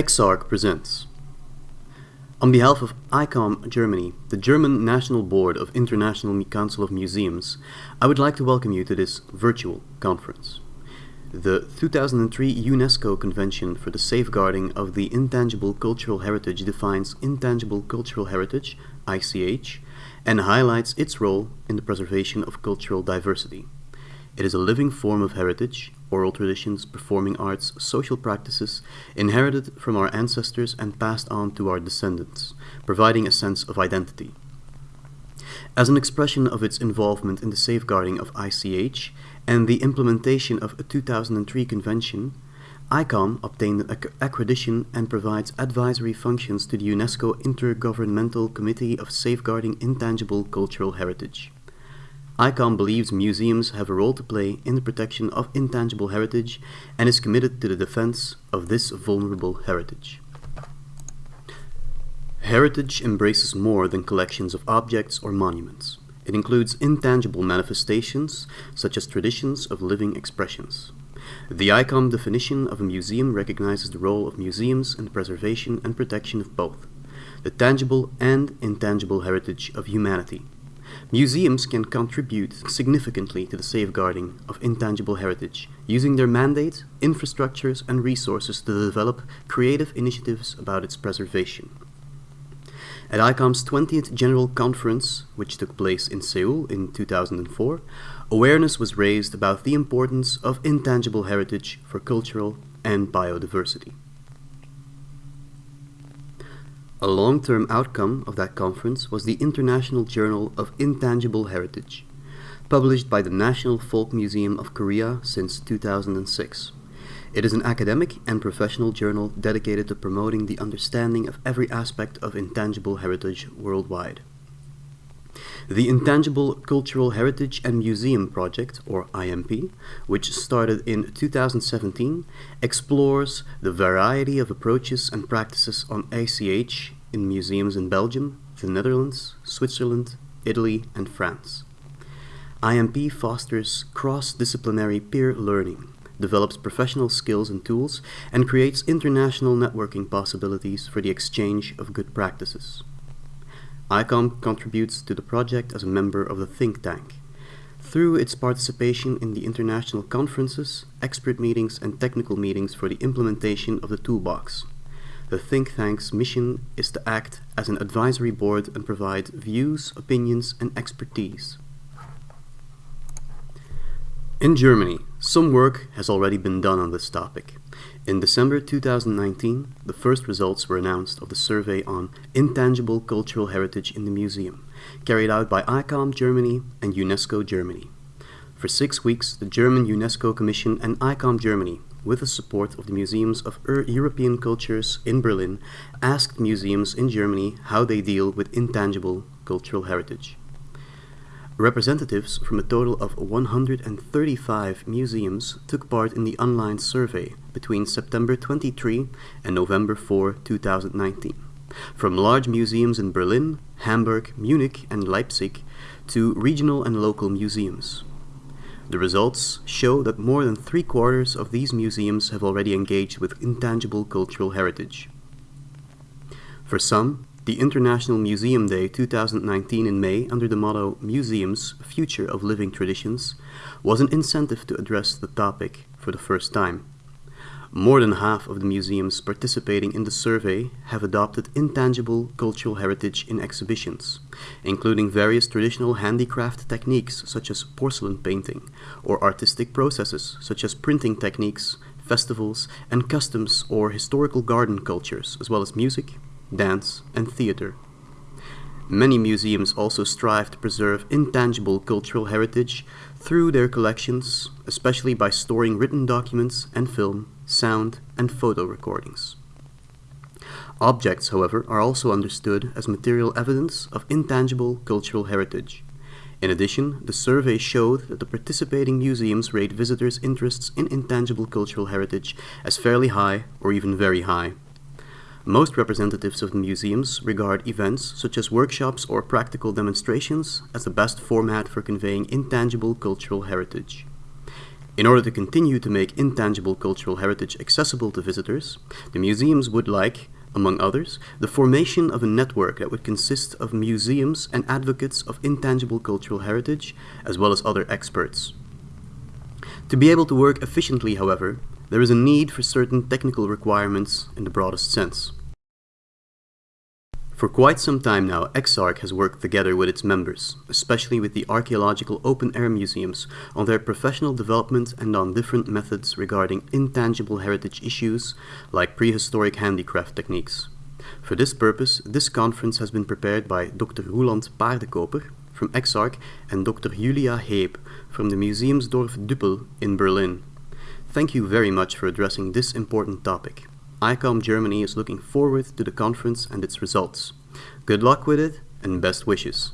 EXARC presents. On behalf of ICOM Germany, the German National Board of International Council of Museums, I would like to welcome you to this virtual conference. The 2003 UNESCO Convention for the Safeguarding of the Intangible Cultural Heritage defines intangible cultural heritage, ICH, and highlights its role in the preservation of cultural diversity. It is a living form of heritage, oral traditions, performing arts, social practices, inherited from our ancestors and passed on to our descendants, providing a sense of identity. As an expression of its involvement in the safeguarding of ICH and the implementation of a 2003 convention, ICOM obtained an accreditation and provides advisory functions to the UNESCO Intergovernmental Committee of Safeguarding Intangible Cultural Heritage. ICOM believes museums have a role to play in the protection of intangible heritage and is committed to the defense of this vulnerable heritage. Heritage embraces more than collections of objects or monuments. It includes intangible manifestations, such as traditions of living expressions. The ICOM definition of a museum recognizes the role of museums in the preservation and protection of both the tangible and intangible heritage of humanity. Museums can contribute significantly to the safeguarding of intangible heritage, using their mandate, infrastructures, and resources to develop creative initiatives about its preservation. At ICOM's 20th General Conference, which took place in Seoul in 2004, awareness was raised about the importance of intangible heritage for cultural and biodiversity. A long-term outcome of that conference was the International Journal of Intangible Heritage, published by the National Folk Museum of Korea since 2006. It is an academic and professional journal dedicated to promoting the understanding of every aspect of intangible heritage worldwide. The Intangible Cultural Heritage and Museum Project, or IMP, which started in 2017, explores the variety of approaches and practices on ICH in museums in Belgium, the Netherlands, Switzerland, Italy, and France. IMP fosters cross-disciplinary peer learning develops professional skills and tools, and creates international networking possibilities for the exchange of good practices. ICOM contributes to the project as a member of the think tank. Through its participation in the international conferences, expert meetings, and technical meetings for the implementation of the toolbox, the think tank's mission is to act as an advisory board and provide views, opinions, and expertise. In Germany, some work has already been done on this topic. In December 2019, the first results were announced of the survey on intangible cultural heritage in the museum, carried out by ICOM Germany and UNESCO Germany. For six weeks, the German UNESCO Commission and ICOM Germany, with the support of the Museums of European Cultures in Berlin, asked museums in Germany how they deal with intangible cultural heritage. Representatives from a total of 135 museums took part in the online survey between September 23 and November 4, 2019, from large museums in Berlin, Hamburg, Munich and Leipzig to regional and local museums. The results show that more than three quarters of these museums have already engaged with intangible cultural heritage. For some, the International Museum Day 2019 in May under the motto Museums, Future of Living Traditions was an incentive to address the topic for the first time. More than half of the museums participating in the survey have adopted intangible cultural heritage in exhibitions, including various traditional handicraft techniques such as porcelain painting, or artistic processes such as printing techniques, festivals, and customs or historical garden cultures, as well as music, dance, and theater. Many museums also strive to preserve intangible cultural heritage through their collections, especially by storing written documents and film, sound, and photo recordings. Objects, however, are also understood as material evidence of intangible cultural heritage. In addition, the survey showed that the participating museums rate visitors' interests in intangible cultural heritage as fairly high or even very high. Most representatives of the museums regard events such as workshops or practical demonstrations as the best format for conveying intangible cultural heritage. In order to continue to make intangible cultural heritage accessible to visitors, the museums would like, among others, the formation of a network that would consist of museums and advocates of intangible cultural heritage, as well as other experts. To be able to work efficiently, however, there is a need for certain technical requirements in the broadest sense. For quite some time now, EXARC has worked together with its members, especially with the archaeological open-air museums, on their professional development and on different methods regarding intangible heritage issues like prehistoric handicraft techniques. For this purpose, this conference has been prepared by Dr. Roeland Paardekooper from EXARC and Dr. Julia Heeb from the Museumsdorf Düppel in Berlin. Thank you very much for addressing this important topic. ICOM Germany is looking forward to the conference and its results. Good luck with it and best wishes.